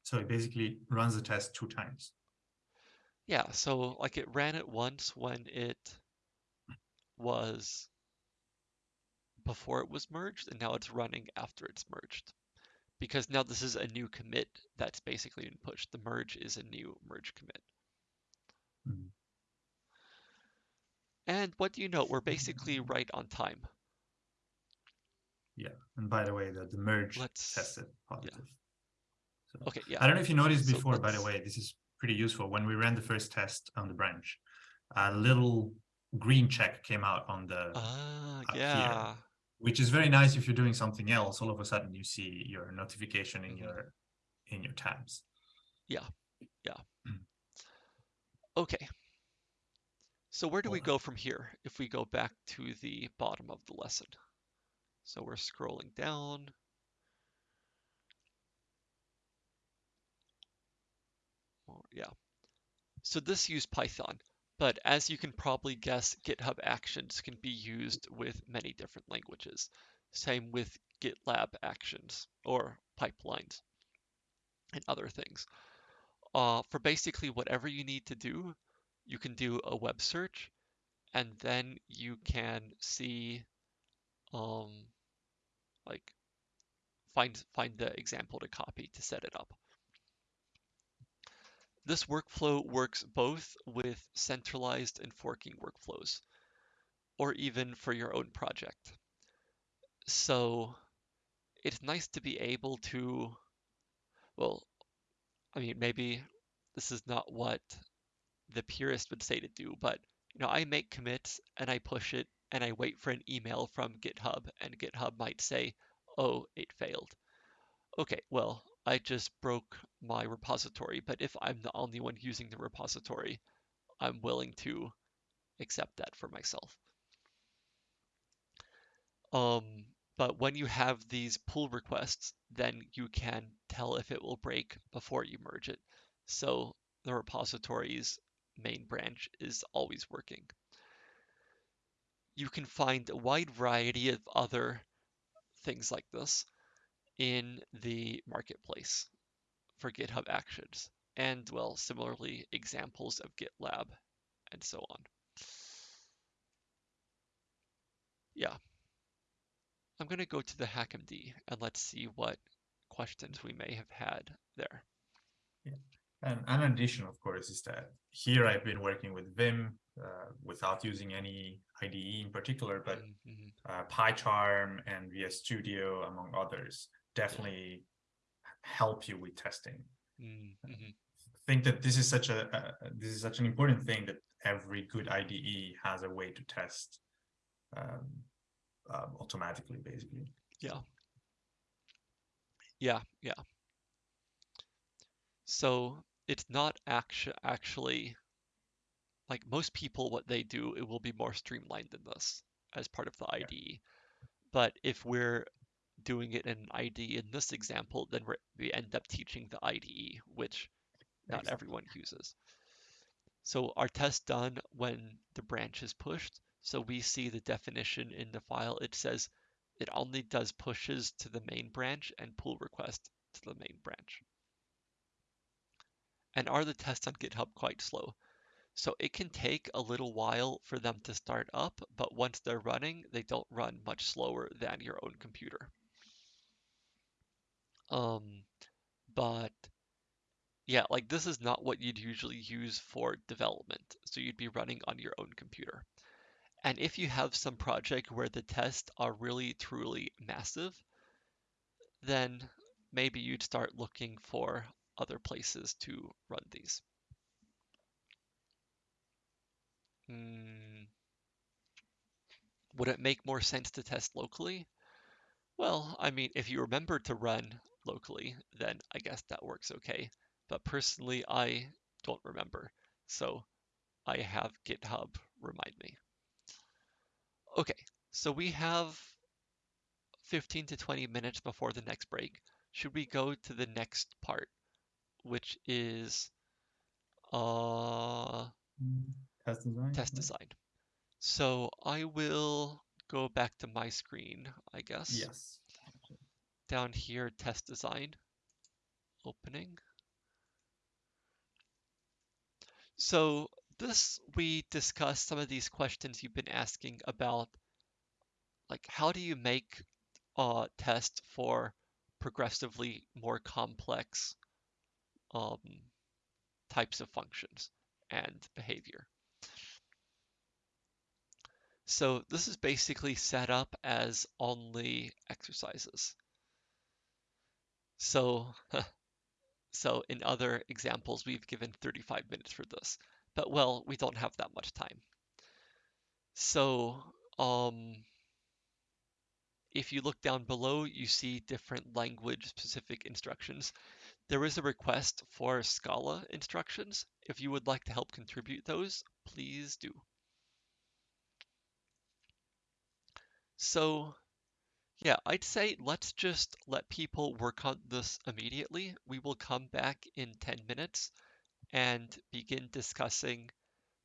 So it basically runs the test two times. Yeah, so like it ran it once when it was before it was merged, and now it's running after it's merged. Because now this is a new commit that's basically been pushed. The merge is a new merge commit. Mhm. And what do you know? We're basically right on time. Yeah. And by the way, the, the merge Let's- tested positive. So Okay, yeah. I don't know if you noticed So before, by the way, this is pretty useful. When we ran the first test on the branch, a little green check came out on the, Ah, up here. Which is very nice if you're doing something else. All of a sudden you see your notification in Mhm. your in your tabs. Yeah, yeah. Mm. Okay. So where do we go from here if we go back to the bottom of the lesson? So we're scrolling down. Yeah. So this used Python, but as you can probably guess, GitHub Actions can be used with many different languages. Same with GitLab Actions or pipelines and other things. Uh, for basically whatever you need to do, you can do a web search and then you can see um, like find find the example to copy to set it up. This workflow works both with centralized and forking workflows, or even for your own project. So it's nice to be able to, well, I mean, maybe this is not what the purist would say to do, but you know, I make commits and I push it and I wait for an email from GitHub, and GitHub might say, oh, it failed. Okay, well, I just broke my repository, but if I'm the only one using the repository, I'm willing to accept that for myself. Um, but when you have these pull requests, then you can tell if it will break before you merge it. So the repository's main branch is always working. You can find a wide variety of other things like this in the marketplace for GitHub Actions, and well, similarly, examples of GitLab and so on. Yeah. I'm going to go to the HackMD and let's see what questions we may have had there. Yeah. And an addition, of course, is that here I've been working with Vim uh, without using any IDE in particular, but mm -hmm. uh, PyCharm and VS Studio, among others, definitely help you with testing. Mm -hmm. I think that this is such a uh, this is such an important thing that every good IDE has a way to test um, um, automatically, basically. Yeah. Yeah, yeah. So it's not actu actually like most people, what they do, it will be more streamlined than this as part of the IDE. Yeah. But if we're doing it in an IDE in this example, then we end up teaching the IDE, which not exactly. everyone uses. So our test done when the branch is pushed. So we see the definition in the file. It says it only does pushes to the main branch and pull request to the main branch. And are the tests on GitHub quite slow? So it can take a little while for them to start up, but once they're running, they don't run much slower than your own computer. Um, but yeah, like this is not what you'd usually use for development. So you'd be running on your own computer. And if you have some project where the tests are really truly massive, then maybe you'd start looking for other places to run these. Hmm. Would it make more sense to test locally? Well, I mean, if you remember to run locally, then I guess that works okay. But personally, I don't remember. So I have GitHub remind me. Okay, so we have 15 to 20 minutes before the next break. Should we go to the next part, which is uh, test design? Test design. So I will go back to my screen, I guess. Yes. Down here, test design, opening. So this, we discussed some of these questions you've been asking about, like how do you make a test for progressively more complex um, types of functions and behavior. So this is basically set up as only exercises. So, *laughs* so in other examples, we've given 35 minutes for this, but well, we don't have that much time. So, um, if you look down below, you see different language specific instructions. There is a request for Scala instructions. If you would like to help contribute those, please do. So yeah, I'd say let's just let people work on this immediately. We will come back in 10 minutes and begin discussing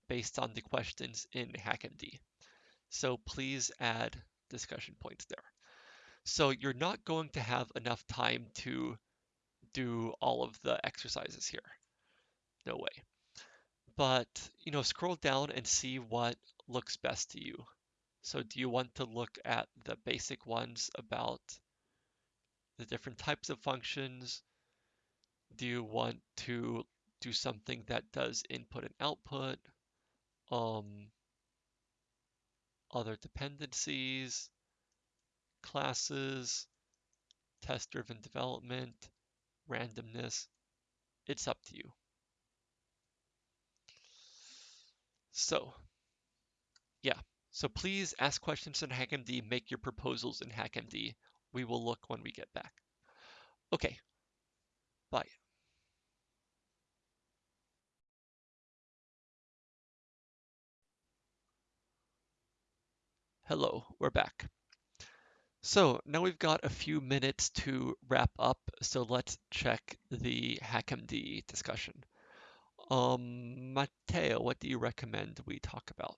based on the questions in HackMD. So please add discussion points there. So you're not going to have enough time to do all of the exercises here. No way. But, you know, scroll down and see what looks best to you. So do you want to look at the basic ones about the different types of functions? Do you want to do something that does input and output? Um, other dependencies, classes, test-driven development, randomness. It's up to you. So, yeah. So please ask questions in HackMD, make your proposals in HackMD. We will look when we get back. Okay, bye. Hello, we're back. So now we've got a few minutes to wrap up, so let's check the HackMD discussion. Um, Matteo, what do you recommend we talk about?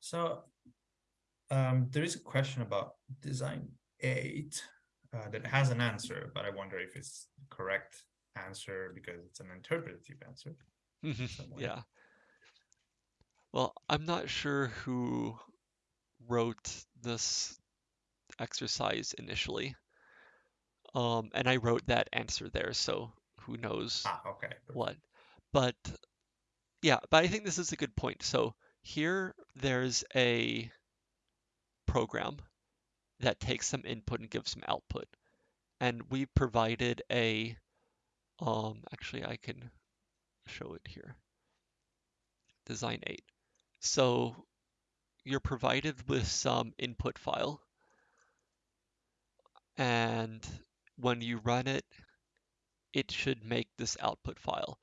So um, there is a question about design eight uh, that has an answer, but I wonder if it's the correct answer because it's an interpretative answer. yeah. Well, I'm not sure who wrote this exercise initially. Um, and I wrote that answer there, so who knows ah, okay. what. But yeah, but I think this is a good point. So here there's a program that takes some input and gives some output. And we provided a, um, actually I can show it here, design 8. So you're provided with some input file and when you run it, it should make this output file.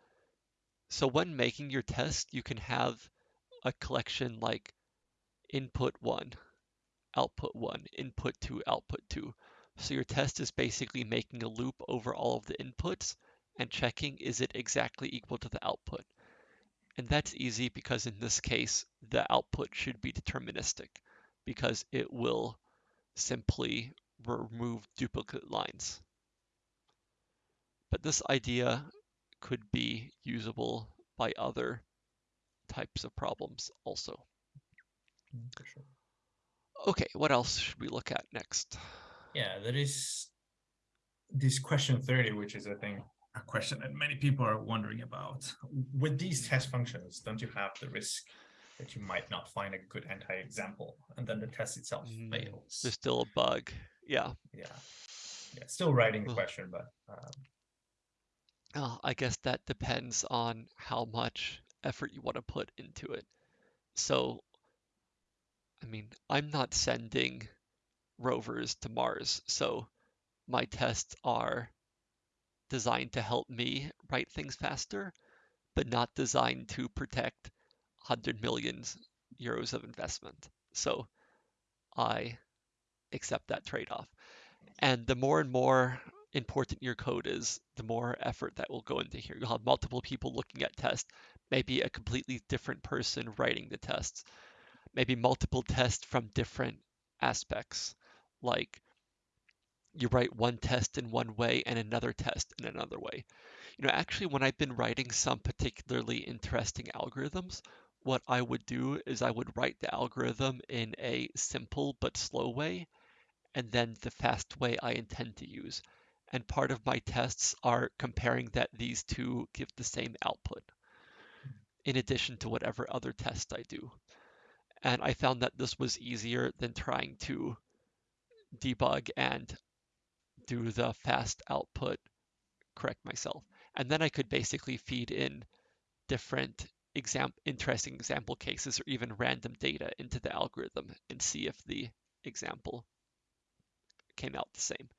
So when making your test, you can have a collection like input one, output one, input two, output two. So your test is basically making a loop over all of the inputs and checking is it exactly equal to the output. And that's easy because in this case, the output should be deterministic because it will simply remove duplicate lines. But this idea could be usable by other types of problems also. Mm, sure. Okay, what else should we look at next? Yeah, there is this question 30, which is, I think, a question that many people are wondering about. With these test functions, don't you have the risk that you might not find a good anti-example and then the test itself mm, fails? There's still a bug. Yeah. Yeah. Yeah. Still writing the question, but um... oh, I guess that depends on how much effort you want to put into it. So, I mean, I'm not sending rovers to Mars, so my tests are designed to help me write things faster, but not designed to protect 100 million euros of investment. So I accept that trade-off. And the more and more important your code is, the more effort that will go into here. You'll have multiple people looking at tests, maybe a completely different person writing the tests, maybe multiple tests from different aspects, like you write one test in one way and another test in another way. You know, actually, when I've been writing some particularly interesting algorithms, what I would do is I would write the algorithm in a simple but slow way, and then the fast way I intend to use. And part of my tests are comparing that these two give the same output, in addition to whatever other test I do. And I found that this was easier than trying to debug and do the fast output correct myself. And then I could basically feed in different exam interesting example cases or even random data into the algorithm and see if the example came out the same.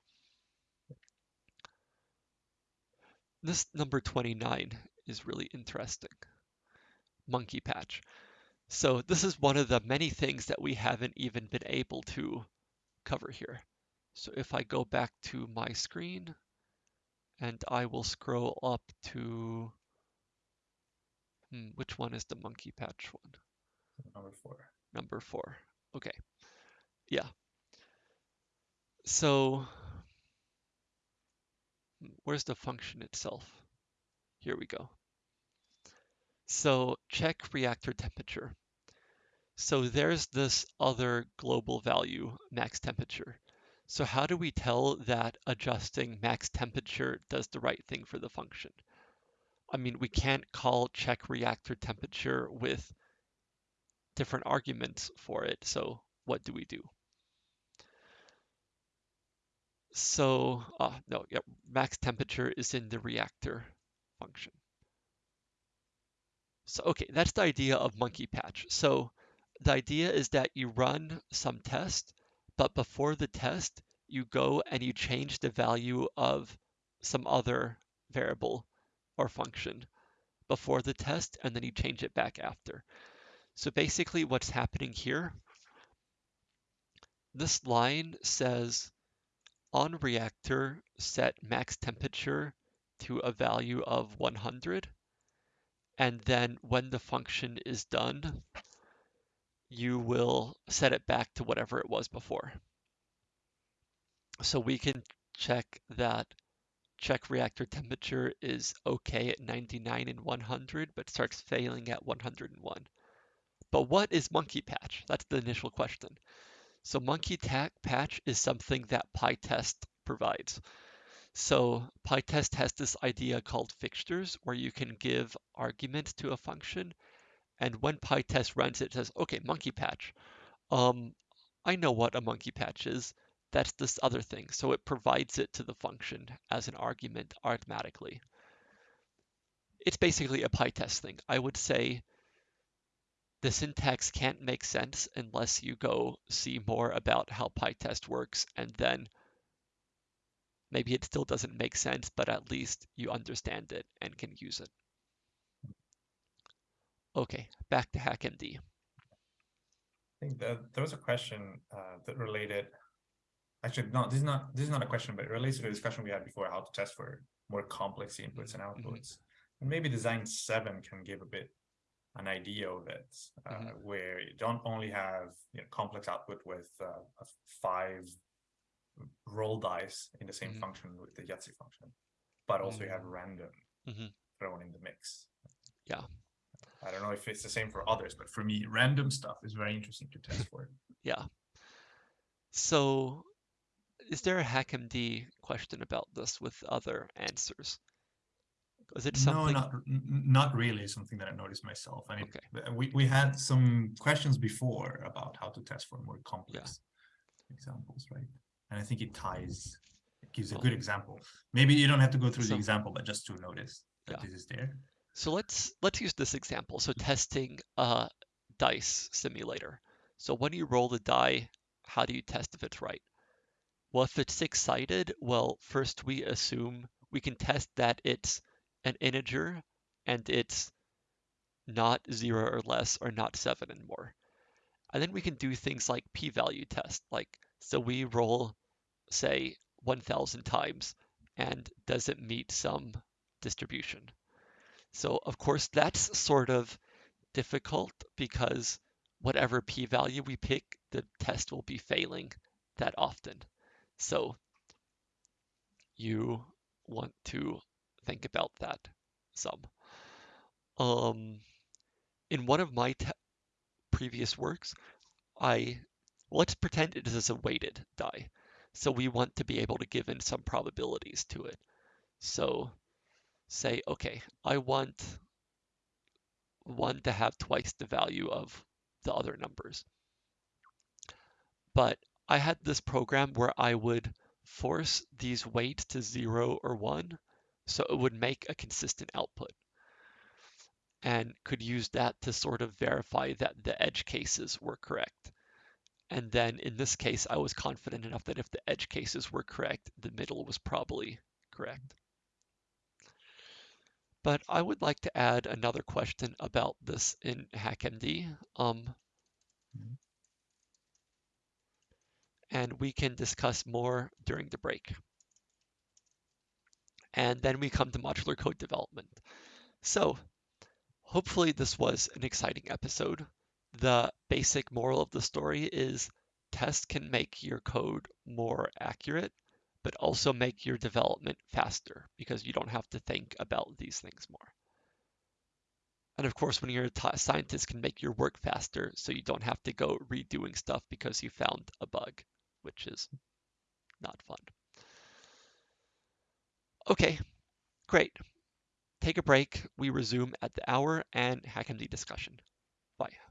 This number 29 is really interesting. Monkey patch. So this is one of the many things that we haven't even been able to cover here. So if I go back to my screen and I will scroll up to, hmm, which one is the monkey patch one? Number four. Number four. Okay. Yeah. So hmm, where's the function itself? Here we go. So check reactor temperature. So there's this other global value, max temperature. So how do we tell that adjusting max temperature does the right thing for the function? I mean, we can't call check reactor temperature with different arguments for it. So what do we do? So, uh, no, yeah, max temperature is in the reactor function. So, okay, that's the idea of monkey patch. So the idea is that you run some test, but before the test, you go and you change the value of some other variable or function before the test, and then you change it back after. So basically what's happening here, this line says on reactor set max temperature to a value of 100. And then when the function is done, you will set it back to whatever it was before. So we can check that check reactor temperature is okay at 99 and 100, but starts failing at 101. But what is monkey patch? That's the initial question. So monkey patch is something that PyTest provides. So PyTest has this idea called fixtures where you can give arguments to a function. And when PyTest runs it, it says, okay, monkey patch. Um, I know what a monkey patch is. That's this other thing. So it provides it to the function as an argument automatically. It's basically a PyTest thing. I would say the syntax can't make sense unless you go see more about how PyTest works and then maybe it still doesn't make sense, but at least you understand it and can use it. Okay, back to HackMD. I think that there was a question uh, that related. Actually, no, this is not this is not a question, but it relates to the discussion we had before how to test for more complex inputs and outputs. Mm -hmm. And maybe design seven can give a bit an idea of it, uh, mm -hmm. where you don't only have you know, complex output with uh, five roll dice in the same mm-hmm. function with the Yahtzee function, but also mm-hmm. you have mm. random mm-hmm. thrown in the mix. Yeah. I don't know if it's the same for others, but for me, random stuff is very interesting to test for. *laughs* yeah. So is there a HackMD question about this with other answers? Is it something? No, not not really. Something that I noticed myself. I mean, okay. we we had some questions before about how to test for more complex yeah. examples, right? And I think it ties, it gives a good example. Maybe you don't have to go through so, the example, but just to notice that yeah. this is there. So let's let's use this example. So testing a dice simulator. So when you roll the die, how do you test if it's right? Well, if it's six-sided, well, first we assume we can test that it's an integer and it's not zero or less or not seven and more. And then we can do things like p-value test, like so we roll, say, 1,000 times, and does it meet some distribution? So of course that's sort of difficult because whatever p-value we pick, the test will be failing that often. So you want to think about that some. Um, in one of my previous works, I let's pretend it is a weighted die. So we want to be able to give in some probabilities to it. So say, okay, I want one to have twice the value of the other numbers. But I had this program where I would force these weights to zero or one, so it would make a consistent output and could use that to sort of verify that the edge cases were correct. And then in this case, I was confident enough that if the edge cases were correct, the middle was probably correct. But I would like to add another question about this in HackMD. Um, and we can discuss more during the break. And then we come to modular code development. So hopefully this was an exciting episode the basic moral of the story is tests can make your code more accurate, but also make your development faster because you don't have to think about these things more. And of course, when you're a t- scientist, can make your work faster, so you don't have to go redoing stuff because you found a bug, which is not fun. Okay, great. Take a break. We resume at the hour and HackMD discussion. Bye.